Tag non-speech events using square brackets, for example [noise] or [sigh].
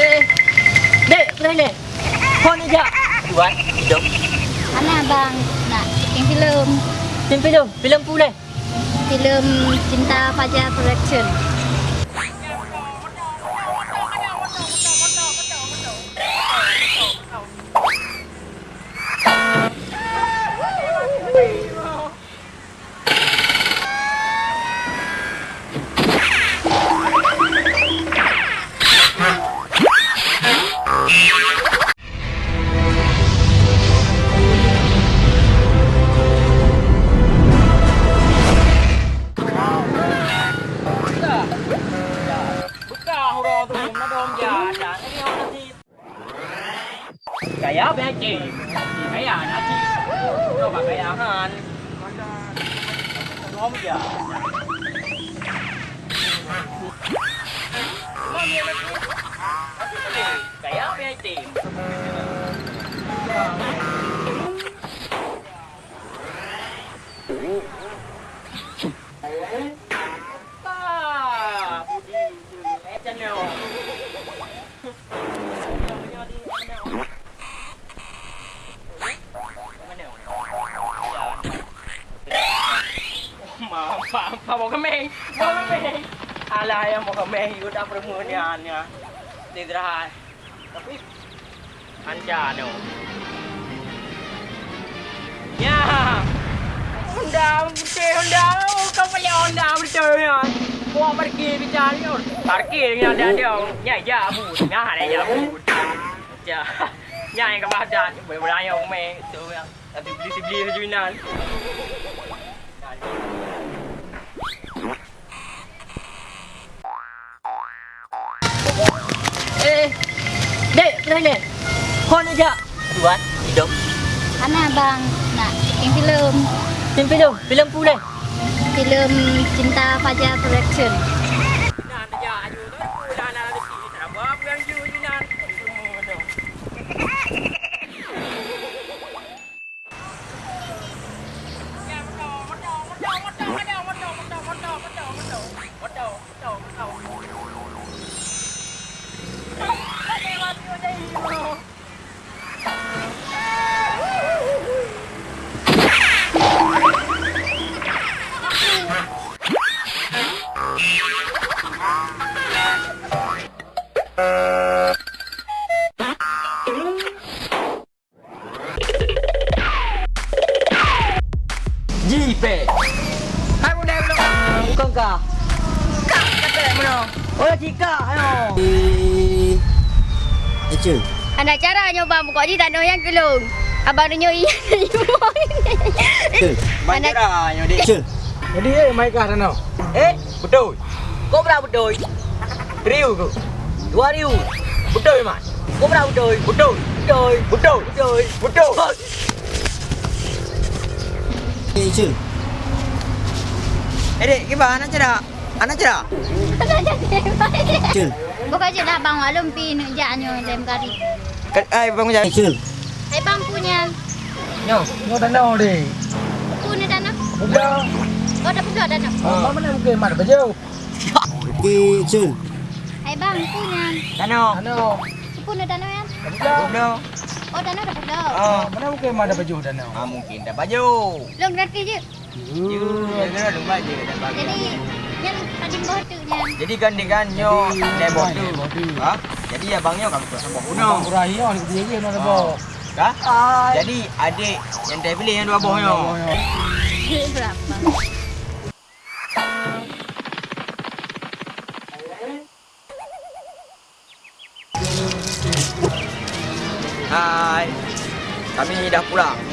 Eh, dek, mana ni? Kau ni jak. Buat, hidup. Mana abang nak syuting filem? Film film, film pula. Filem Cinta Fajar Production. Gaya apa yang cik? Gaya nak cik. Coba gaya kan. Dom je. Mana Apa mau kemeng? Kemeng. Alah yang mau kemeng itu dah permuniannya. Tidak Tapi anja dong. Ya. Undang, betul undang. Kau boleh undang betul ya. Kau parkir bicara ni. Parkir yang ada dia. Ya ya bu. Ya ada ya bu. Ya. Ya yang kau baca boleh beraya umeng tu yang. Nanti beli beli sejunan. Eh, Kau ni jak. Buat, hidup. Mana abang nak syuting filem? Film film, film pula. Filem Cinta Fajar Production. Jipe. Hai bunda belum. Bukan kah? Kak kata mana? Oh, cika ayo. Ecu. Anak cara nyoba buka ni tak ada yang gelung. Abang nyoi. Ecu. Banyak dah yang dik. Ecu. Jadi eh mai kah? Eh, betul. Kau berapa betul? Riu kau. Dua riu. Betul mas. Kau berapa betul? Betul. Betul. Betul. Betul. Betul. Ecu. Eh, dek, gimana cara? Anak cara? Ecu. Buka je dah bang maklum pi nak jaknya dalam kari. Ai, bang jangan. Ecu. Hai bang punya. Nyo. Ngo tanau deh. Punya dana. Udah. Kau dah pula dana. Oh, mana mungkin mar baju. Okey, Ecu. Hai bang punya. Tano. Tanau. Punya dana ya. Udah. Udah. Oh dana dah pula. Oh. Mana mungkin mar baju tanau. Ah, mungkin dah baju. Long gratis je. You, dia dah baju dah bagi. Jadi yang tadi. Jadi kan dia kan nyo lebok tu. Lebok tu. Ha? Jadi abangnya kan buat sambung Uno. ni dia ni nak bawa. Ha? Jadi adik yang dah beli yang dua bohnya. [laughs] Berapa? Hai. Kami dah pulang.